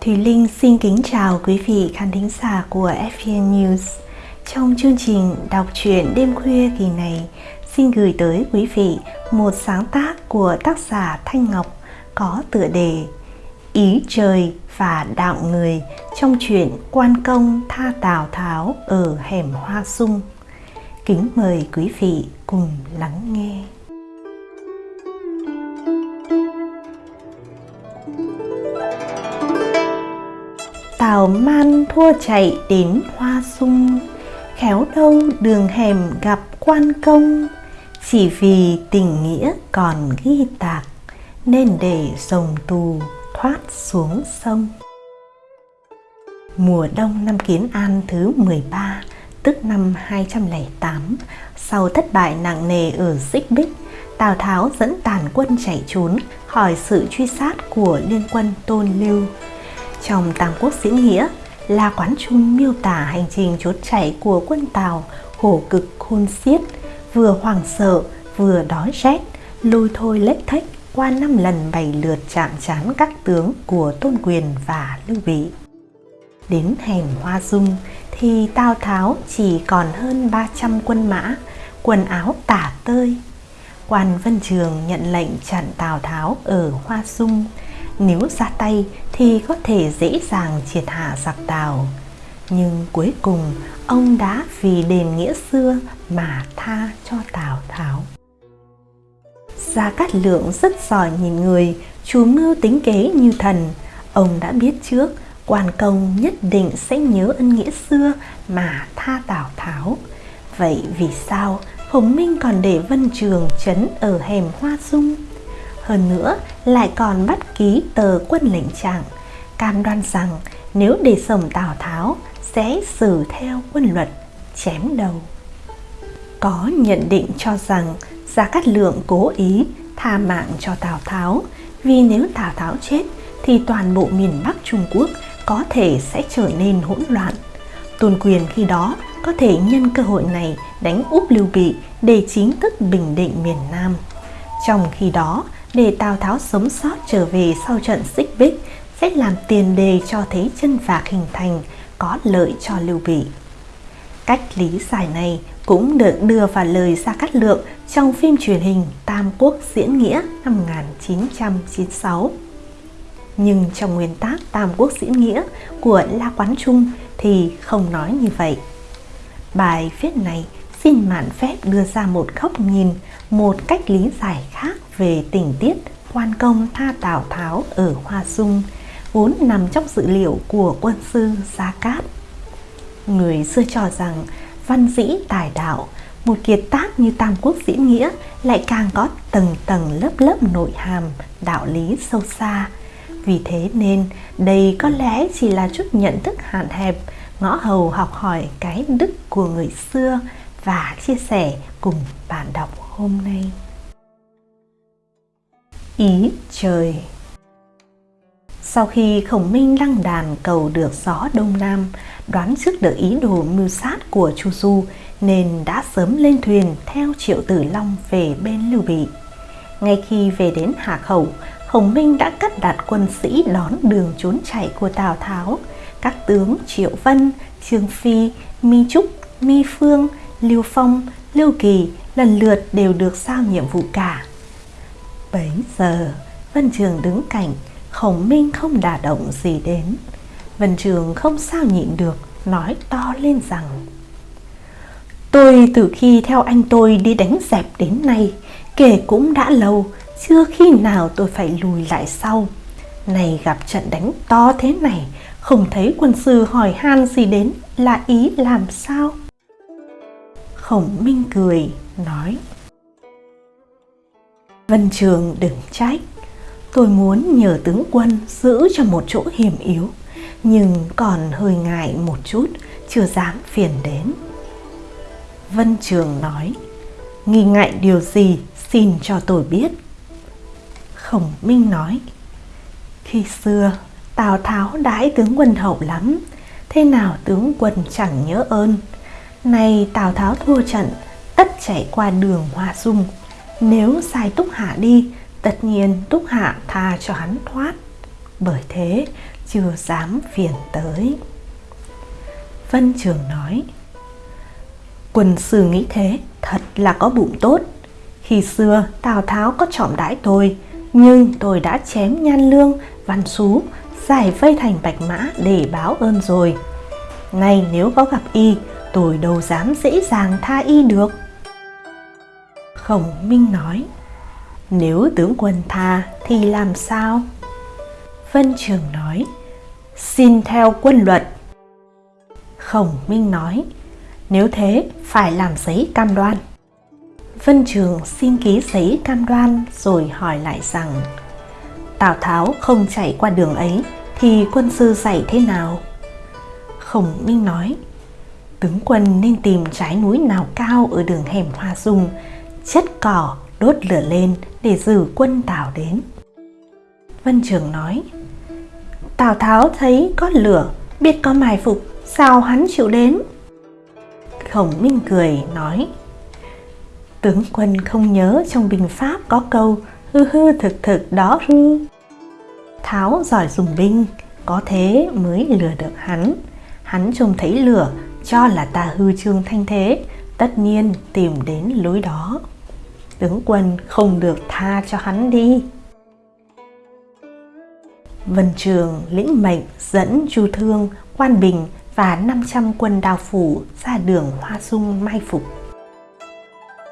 Thùy Linh xin kính chào quý vị khán thính giả của FPN News. Trong chương trình đọc truyện đêm khuya kỳ này, xin gửi tới quý vị một sáng tác của tác giả Thanh Ngọc có tựa đề Ý trời và đạo người trong truyện Quan công tha Tào Tháo ở hẻm Hoa Sung. Kính mời quý vị cùng lắng nghe. Tào man thua chạy đến hoa sung. Khéo đâu đường hẻm gặp quan công. Chỉ vì tình nghĩa còn ghi tạc, Nên để rồng tù thoát xuống sông. Mùa đông năm Kiến An thứ 13 Tức năm 208 Sau thất bại nặng nề ở Xích Bích, Tào Tháo dẫn tàn quân chạy trốn khỏi sự truy sát của liên quân Tôn Lưu trong Tam Quốc Diễn Nghĩa, là Quán Trung miêu tả hành trình trốn chạy của quân Tào khổ cực khôn xiết, vừa hoảng sợ, vừa đói rét, lôi thôi lếch thách qua năm lần bảy lượt chạm trán các tướng của Tôn Quyền và Lưu Bị. Đến hẻm Hoa Dung thì Tào Tháo chỉ còn hơn 300 quân mã, quần áo tả tơi. Quan Vân Trường nhận lệnh chặn Tào Tháo ở Hoa Dung, nếu ra tay thì có thể dễ dàng triệt hạ giặc tàu Nhưng cuối cùng ông đã vì đền nghĩa xưa mà tha cho Tào Tháo. Gia Cát Lượng rất giỏi nhìn người, chú mưu tính kế như thần. Ông đã biết trước quan công nhất định sẽ nhớ ân nghĩa xưa mà tha Tào Tháo. Vậy vì sao Hồng Minh còn để Vân Trường chấn ở hẻm Hoa Dung? Hơn nữa lại còn bắt ký tờ quân lệnh trạng cam đoan rằng nếu để sổng Tào Tháo sẽ xử theo quân luật chém đầu. Có nhận định cho rằng Gia Cát Lượng cố ý tha mạng cho Tào Tháo vì nếu Tào Tháo chết thì toàn bộ miền Bắc Trung Quốc có thể sẽ trở nên hỗn loạn. Tôn quyền khi đó có thể nhân cơ hội này đánh úp Lưu Bị để chính thức bình định miền Nam. Trong khi đó, để Tào Tháo sống sót trở về sau trận xích bích, sẽ làm tiền đề cho thế chân vạc hình thành, có lợi cho Lưu Bị. Cách lý giải này cũng được đưa vào lời Gia Cát Lượng trong phim truyền hình Tam Quốc Diễn Nghĩa năm 1996. Nhưng trong nguyên tác Tam Quốc Diễn Nghĩa của La Quán Trung thì không nói như vậy. Bài viết này xin mạn phép đưa ra một góc nhìn, một cách lý giải khác về tình tiết quan công tha Tào Tháo ở Hoa Dung vốn nằm trong dữ liệu của quân sư Gia Cát. Người xưa cho rằng văn dĩ tài đạo, một kiệt tác như Tam Quốc diễn nghĩa lại càng có tầng tầng lớp lớp nội hàm, đạo lý sâu xa. Vì thế nên đây có lẽ chỉ là chút nhận thức hạn hẹp, ngõ hầu học hỏi cái đức của người xưa và chia sẻ cùng bạn đọc hôm nay. Ý trời Sau khi khổng minh lăng đàn cầu được gió đông nam, đoán trước được ý đồ mưu sát của Chu Du nên đã sớm lên thuyền theo Triệu Tử Long về bên Lưu Bị. Ngay khi về đến Hà Khẩu, Khổng Minh đã cắt đặt quân sĩ đón đường trốn chạy của Tào Tháo. Các tướng Triệu Vân, Trương Phi, Mi Trúc, Mi Phương, Lưu Phong, Lưu Kỳ lần lượt đều được sao nhiệm vụ cả. Bấy giờ, Vân Trường đứng cạnh, Khổng Minh không đả động gì đến. Vân Trường không sao nhịn được, nói to lên rằng Tôi từ khi theo anh tôi đi đánh dẹp đến nay, kể cũng đã lâu, chưa khi nào tôi phải lùi lại sau. Này gặp trận đánh to thế này, không thấy quân sư hỏi han gì đến là ý làm sao? Khổng Minh cười, nói Vân Trường đừng trách. Tôi muốn nhờ tướng quân giữ cho một chỗ hiểm yếu Nhưng còn hơi ngại một chút Chưa dám phiền đến. Vân Trường nói Nghi ngại điều gì xin cho tôi biết. Khổng Minh nói Khi xưa Tào Tháo đãi tướng quân hậu lắm Thế nào tướng quân chẳng nhớ ơn này Tào Tháo thua trận Tất chạy qua đường Hoa Dung. Nếu sai Túc Hạ đi, tất nhiên Túc Hạ tha cho hắn thoát. Bởi thế, chưa dám phiền tới. Vân trường nói quân sư nghĩ thế thật là có bụng tốt. Khi xưa tào tháo có trọng đãi tôi nhưng tôi đã chém nhan lương văn xú giải vây thành bạch mã để báo ơn rồi. Nay nếu có gặp y tôi đâu dám dễ dàng tha y được. Khổng minh nói, nếu tướng quân tha thì làm sao? Vân trường nói, xin theo quân luật khổng minh nói, nếu thế, phải làm giấy cam đoan. Vân trường xin ký giấy cam đoan rồi hỏi lại rằng, tào tháo không chạy qua đường ấy thì quân sư dạy thế nào? Khổng minh nói tướng quân nên tìm trái núi nào cao ở đường hẻm hoa dung chất cỏ, đốt lửa lên để giữ quân tào đến. Vân trường nói, tào tháo thấy có lửa, biết có mài phục, sao hắn chịu đến? Khổng minh cười nói, tướng quân không nhớ trong binh pháp có câu, hư hư thực thực đó hư. Tháo giỏi dùng binh, có thế mới lừa được hắn. Hắn trông thấy lửa cho là ta hư trương thanh thế tất nhiên tìm đến lối đó. Tướng quân không được tha cho hắn đi. Vân Trường lĩnh mệnh dẫn Chu Thương, Quan Bình và 500 quân đào phủ ra đường Hoa Dung mai phục.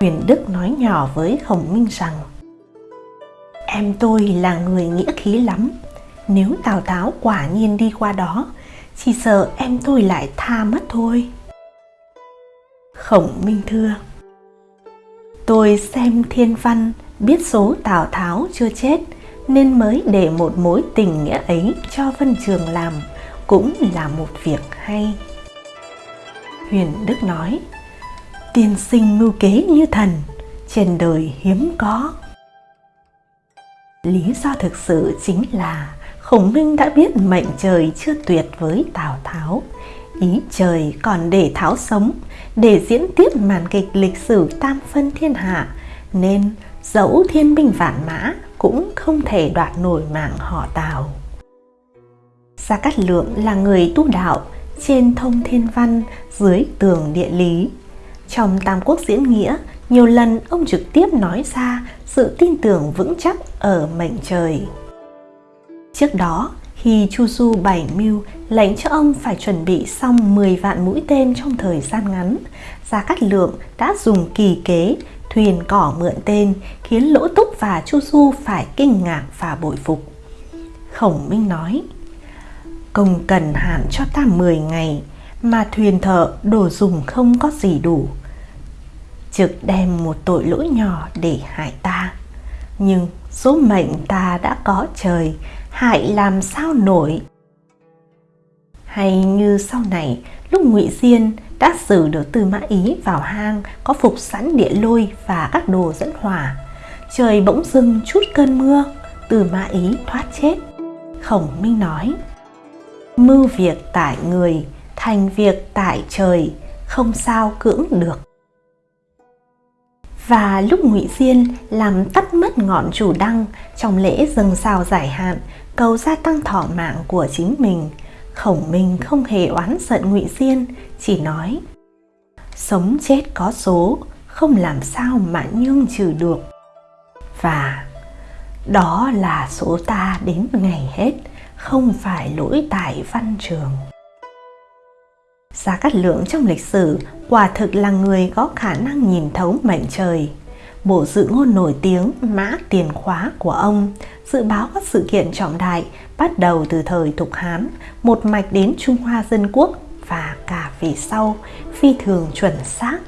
Huyền Đức nói nhỏ với Khổng Minh rằng Em tôi là người nghĩa khí lắm, nếu Tào Tháo quả nhiên đi qua đó, chỉ sợ em tôi lại tha mất thôi. Khổng Minh thưa Tôi xem thiên văn, biết số Tào Tháo chưa chết, nên mới để một mối tình nghĩa ấy cho Vân Trường làm, cũng là một việc hay. Huyền Đức nói, tiên sinh mưu kế như thần, trên đời hiếm có. Lý do thực sự chính là Khổng Minh đã biết mệnh trời chưa tuyệt với Tào Tháo. Ý trời còn để Tháo sống, để diễn tiếp màn kịch lịch sử tam phân thiên hạ, nên dẫu thiên binh vạn mã cũng không thể đoạt nổi mạng họ Tào. Gia Cát Lượng là người tu đạo, trên thông thiên văn, dưới tường địa lý. Trong Tam Quốc diễn nghĩa, nhiều lần ông trực tiếp nói ra sự tin tưởng vững chắc ở mệnh trời. Trước đó, khi Chu Du bảy mưu lệnh cho ông phải chuẩn bị xong 10 vạn mũi tên trong thời gian ngắn, Gia Cát Lượng đã dùng kỳ kế thuyền cỏ mượn tên khiến Lỗ Túc và Chu Du phải kinh ngạc và bội phục. Khổng Minh nói, công cần hạn cho ta 10 ngày mà thuyền thợ đồ dùng không có gì đủ. Trực đem một tội lỗi nhỏ để hại ta. Nhưng số mệnh ta đã có trời, hại làm sao nổi. Hay như sau này, lúc ngụy Diên đã xử được Tư Mã Ý vào hang có phục sẵn địa lôi và các đồ dẫn hỏa. Trời bỗng dưng chút cơn mưa, Tư Mã Ý thoát chết. Khổng Minh nói, mưu việc tại người, thành việc tại trời, không sao cưỡng được. Và lúc Ngụy Diên làm tắt mất ngọn chủ đăng trong lễ dâng sao giải hạn, cầu gia tăng thọ mạng của chính mình, Khổng Minh không hề oán giận Ngụy Diên, chỉ nói: Sống chết có số, không làm sao mà nhương trừ được. Và đó là số ta đến ngày hết, không phải lỗi tại văn trường. Gia Cát Lượng trong lịch sử quả thực là người có khả năng nhìn thấu mệnh trời. Bộ dự ngôn nổi tiếng Mã Tiền Khóa của ông dự báo các sự kiện trọng đại bắt đầu từ thời Thục Hán, một mạch đến Trung Hoa Dân Quốc và cả về sau phi thường chuẩn xác.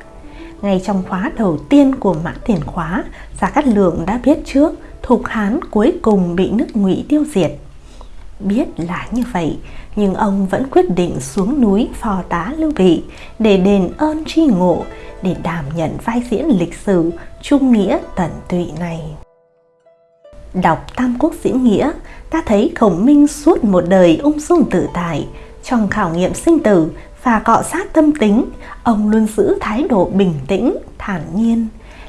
Ngay trong khóa đầu tiên của Mã Tiền Khóa, Gia Cát Lượng đã biết trước Thục Hán cuối cùng bị nước Ngụy tiêu diệt. Biết là như vậy, nhưng ông vẫn quyết định xuống núi phò tá Lưu Bị để đền ơn tri ngộ, để đảm nhận vai diễn lịch sử trung nghĩa tận tụy này. Đọc Tam Quốc diễn nghĩa, ta thấy Khổng Minh suốt một đời ung dung tự tại, trong khảo nghiệm sinh tử và cọ sát tâm tính, ông luôn giữ thái độ bình tĩnh, thản nhiên,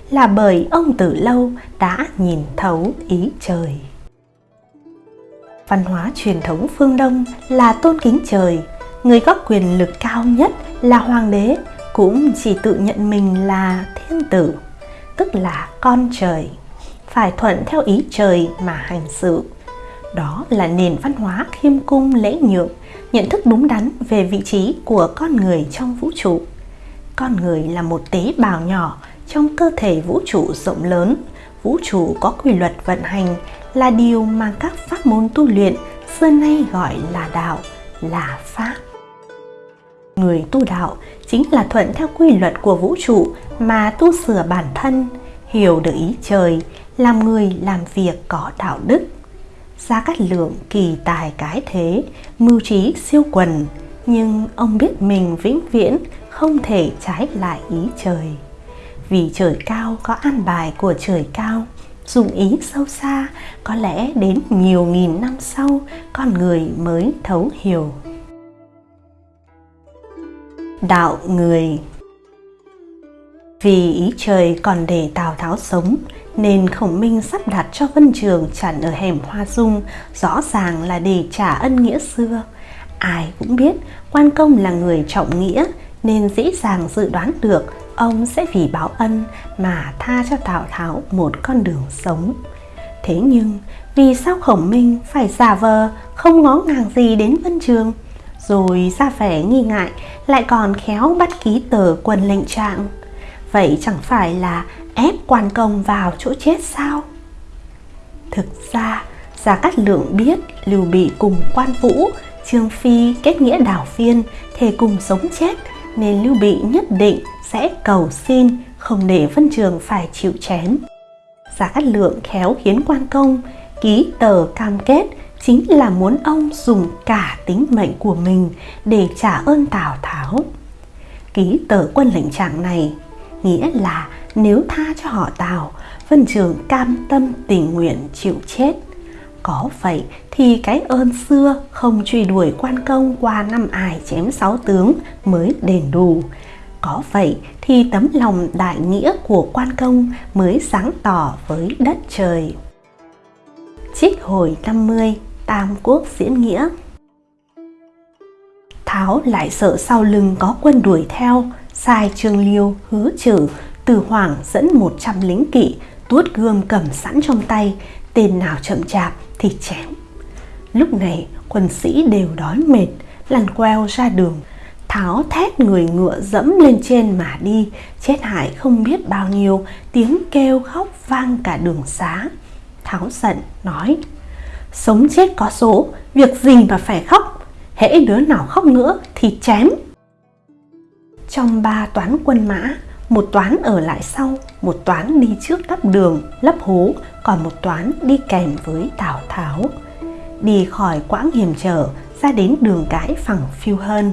là bởi ông từ lâu đã nhìn thấu ý trời. Văn hóa truyền thống phương Đông là tôn kính trời, người có quyền lực cao nhất là hoàng đế cũng chỉ tự nhận mình là thiên tử, tức là con trời, phải thuận theo ý trời mà hành sự. Đó là nền văn hóa khiêm cung lễ nhượng, nhận thức đúng đắn về vị trí của con người trong vũ trụ. Con người là một tế bào nhỏ trong cơ thể vũ trụ rộng lớn. Vũ trụ có quy luật vận hành là điều mà các pháp môn tu luyện xưa nay gọi là đạo, là pháp. Người tu đạo chính là thuận theo quy luật của vũ trụ mà tu sửa bản thân, hiểu được ý trời, làm người làm việc có đạo đức. Gia Cát Lượng kỳ tài cái thế, mưu trí siêu quần, nhưng ông biết mình vĩnh viễn không thể trái lại ý trời. Vì trời cao có an bài của trời cao, dụng ý sâu xa, có lẽ đến nhiều nghìn năm sau con người mới thấu hiểu. Đạo người vì ý trời còn để Tào Tháo sống, nên Khổng Minh sắp đặt cho Vân Trường chặn ở hẻm Hoa Dung, rõ ràng là để trả ân nghĩa xưa. Ai cũng biết quan công là người trọng nghĩa, nên dễ dàng dự đoán được ông sẽ vì báo ân mà tha cho Tào Tháo một con đường sống. Thế nhưng, vì sao Khổng Minh phải giả vờ không ngó ngàng gì đến Vân Trường, rồi ra vẻ nghi ngại lại còn khéo bắt ký tờ quần lệnh trạng? Vậy chẳng phải là ép quan công vào chỗ chết sao? Thực ra, Gia Cát Lượng biết Lưu Bị cùng quan vũ, Trương Phi kết nghĩa đảo phiên, thề cùng sống chết, nên Lưu Bị nhất định sẽ cầu xin không để Vân Trường phải chịu chém. Gia Cát Lượng khéo khiến quan công ký tờ cam kết chính là muốn ông dùng cả tính mệnh của mình để trả ơn Tào Tháo. Ký tờ quân lệnh trạng này nghĩa là nếu tha cho họ Tào, Vân Trường cam tâm tình nguyện chịu chết. Có vậy thì cái ơn xưa không truy đuổi quan công qua năm ải chém sáu tướng mới đền đủ. Có vậy thì tấm lòng đại nghĩa của quan công mới sáng tỏ với đất trời. Trích hồi 50 Tam Quốc diễn nghĩa Tháo lại sợ sau lưng có quân đuổi theo, sai Trương Liêu hứa trừ, từ Hoàng dẫn 100 lính kỵ, tuốt gươm cầm sẵn trong tay, tên nào chậm chạp thì chém. Lúc này quân sĩ đều đói mệt, lăn queo ra đường, Tháo thét người ngựa dẫm lên trên mà đi, chết hại không biết bao nhiêu, tiếng kêu khóc vang cả đường xá. Tháo giận nói, sống chết có số, việc gì mà phải khóc, hễ đứa nào khóc nữa thì chém. Trong ba toán quân mã, một toán ở lại sau, một toán đi trước đắp đường, lấp hố, còn một toán đi kèm với Tào Tháo. Đi khỏi quãng hiểm trở, ra đến đường cái phẳng phiêu hơn.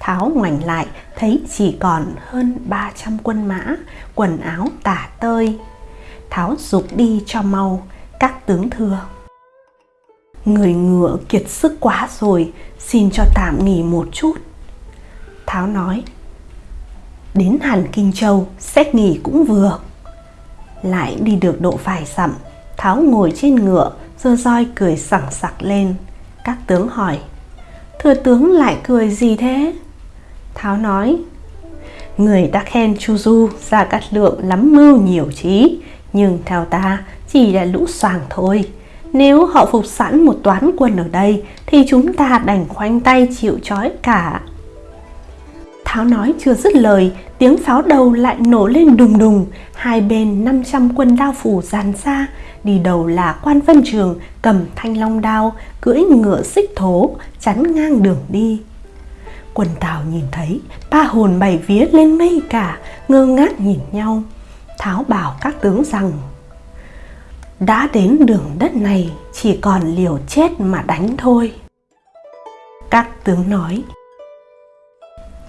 Tháo ngoảnh lại thấy chỉ còn hơn 300 quân mã, quần áo tả tơi. Tháo dục đi cho mau, các tướng thưa. Người ngựa kiệt sức quá rồi, xin cho tạm nghỉ một chút. Tháo nói, đến hẳn Kinh Châu, xét nghỉ cũng vừa. Lại đi được độ vài dặm, Tháo ngồi trên ngựa, dơ roi cười sảng sặc lên. Các tướng hỏi, Thừa tướng lại cười gì thế? Tháo nói Người ta khen Chu Du ra cát lượng lắm mưu nhiều trí Nhưng theo ta chỉ là lũ soàng thôi Nếu họ phục sẵn một toán quân ở đây Thì chúng ta đành khoanh tay chịu trói cả Tháo nói chưa dứt lời Tiếng pháo đầu lại nổ lên đùng đùng Hai bên 500 quân đao phủ dàn ra Đi đầu là quan vân trường cầm thanh long đao Cưỡi ngựa xích thố chắn ngang đường đi Quần Tào nhìn thấy, ba hồn bảy vía lên mây cả, ngơ ngác nhìn nhau. Tháo bảo các tướng rằng, đã đến đường đất này chỉ còn liều chết mà đánh thôi. Các tướng nói,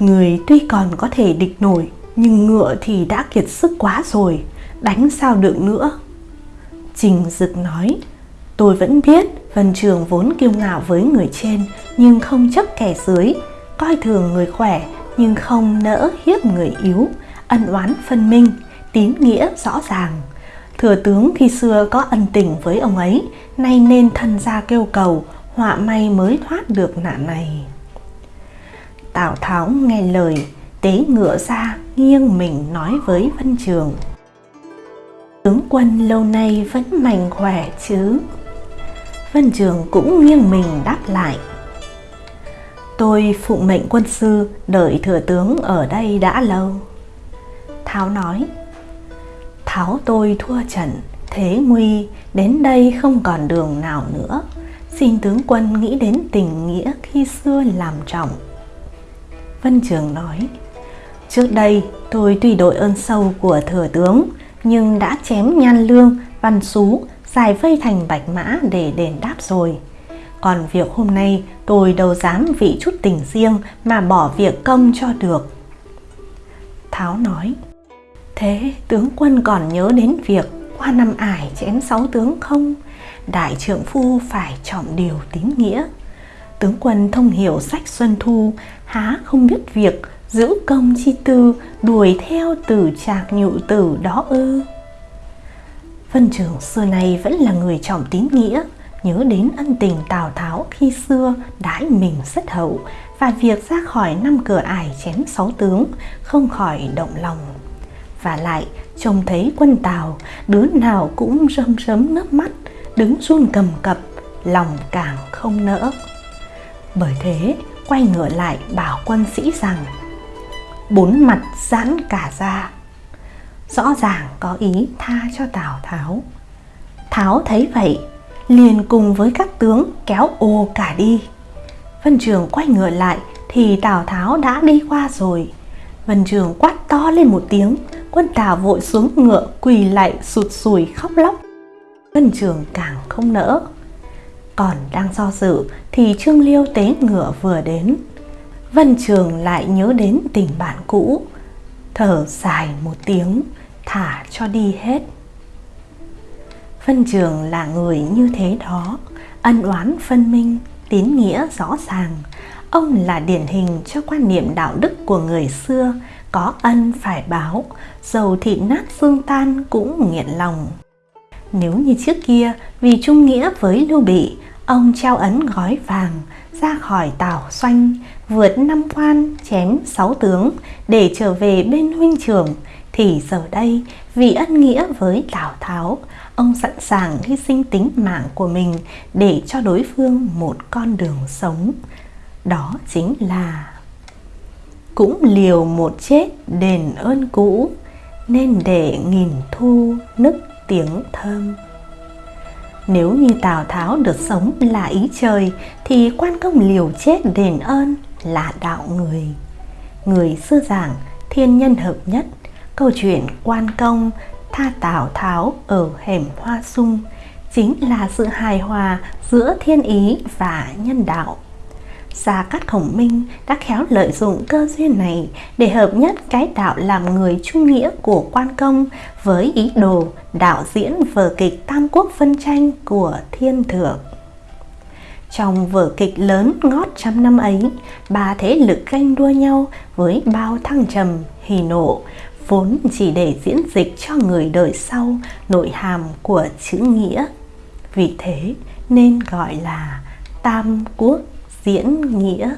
Người tuy còn có thể địch nổi, nhưng ngựa thì đã kiệt sức quá rồi, đánh sao được nữa. Trình Dực nói, tôi vẫn biết Vân Trường vốn kiêu ngạo với người trên, nhưng không chấp kẻ dưới, coi thường người khỏe nhưng không nỡ hiếp người yếu, ân oán phân minh, tín nghĩa rõ ràng. Thừa tướng khi xưa có ân tình với ông ấy, nay nên thân ra kêu cầu, họa may mới thoát được nạn này tào tháo nghe lời, tế ngựa ra, nghiêng mình nói với vân trường. Tướng quân lâu nay vẫn mạnh khỏe chứ? Vân trường cũng nghiêng mình đáp lại. Tôi phụng mệnh quân sư, đợi thừa tướng ở đây đã lâu. Tháo nói, tháo tôi thua trận, thế nguy, đến đây không còn đường nào nữa. Xin tướng quân nghĩ đến tình nghĩa khi xưa làm trọng vân trường nói, trước đây tôi tuy đội ơn sâu của thừa tướng, nhưng đã chém nhan lương, văn xú, giải vây thành bạch mã để đền đáp rồi. Còn việc hôm nay tôi đâu dám vì chút tình riêng mà bỏ việc công cho được. Tháo nói, thế tướng quân còn nhớ đến việc qua năm ải chém sáu tướng không? Đại trưởng phu phải trọng điều tín nghĩa tướng quân thông hiểu sách xuân thu, há không biết việc giữ công chi tư, đuổi theo tử trạc nhụ tử đó ư. Vân trường xưa nay vẫn là người trọng tín nghĩa, nhớ đến ân tình tào tháo khi xưa đãi mình rất hậu, và việc ra khỏi năm cửa ải chém sáu tướng không khỏi động lòng. Và lại, trông thấy quân tào, đứa nào cũng rơm rớm nước mắt, đứng run cầm cập, lòng càng không nỡ bởi thế, quay ngửa lại bảo quân sĩ rằng, bốn mặt giãn cả ra. Rõ ràng có ý tha cho tào tháo. Tháo thấy vậy, liền cùng với các tướng kéo ô cả đi. Vân trường quay ngựa lại thì tào tháo đã đi qua rồi. Vân trường quát to lên một tiếng, quân tào vội xuống ngựa quỳ lại sụt sùi khóc lóc. Vân trường càng không nỡ còn đang do dự thì trương liêu tế ngựa vừa đến vân trường lại nhớ đến tình bạn cũ thở dài một tiếng thả cho đi hết Vân Trường là người như thế đó, ân oán phân minh, tín nghĩa rõ ràng. Ông là điển hình cho quan niệm đạo đức của người xưa, có ân phải báo, dầu thịt nát xương tan cũng nghiện lòng. Nếu như trước kia vì trung nghĩa với Lưu Bị, ông trao ấn gói vàng ra khỏi tảo xoanh, vượt năm quan chém sáu tướng để trở về bên huynh trưởng thì giờ đây vì ân nghĩa với Tào Tháo, ông sẵn sàng hy sinh tính mạng của mình để cho đối phương một con đường sống. Đó chính là cũng liều một chết đền ơn cũ nên để nghìn thu nức tiếng thơm. Nếu như tào tháo được sống là ý trời, thì quan công liều chết đền ơn là đạo người. Người xưa giảng, thiên nhân hợp nhất. Câu chuyện quan công tha tào tháo ở hẻm hoa sung chính là sự hài hòa giữa thiên ý và nhân đạo. Gia Cát Khổng Minh đã khéo lợi dụng cơ duyên này để hợp nhất cái đạo làm người trung nghĩa của quan công với ý đồ đạo diễn vở kịch Tam Quốc phân tranh của thiên thượng. Trong vở kịch lớn ngót trăm năm ấy, ba thế lực ganh đua nhau với bao thăng trầm, hỉ nộ, vốn chỉ để diễn dịch cho người đời sau nội hàm của chữ nghĩa. Vì thế nên gọi là Tam Quốc diễn nghĩa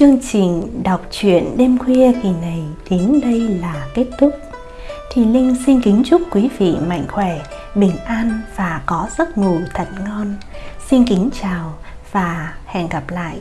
Chương trình đọc truyện đêm khuya kỳ này đến đây là kết thúc. Thì Linh xin kính chúc quý vị mạnh khỏe, bình an và có giấc ngủ thật ngon. Xin kính chào và hẹn gặp lại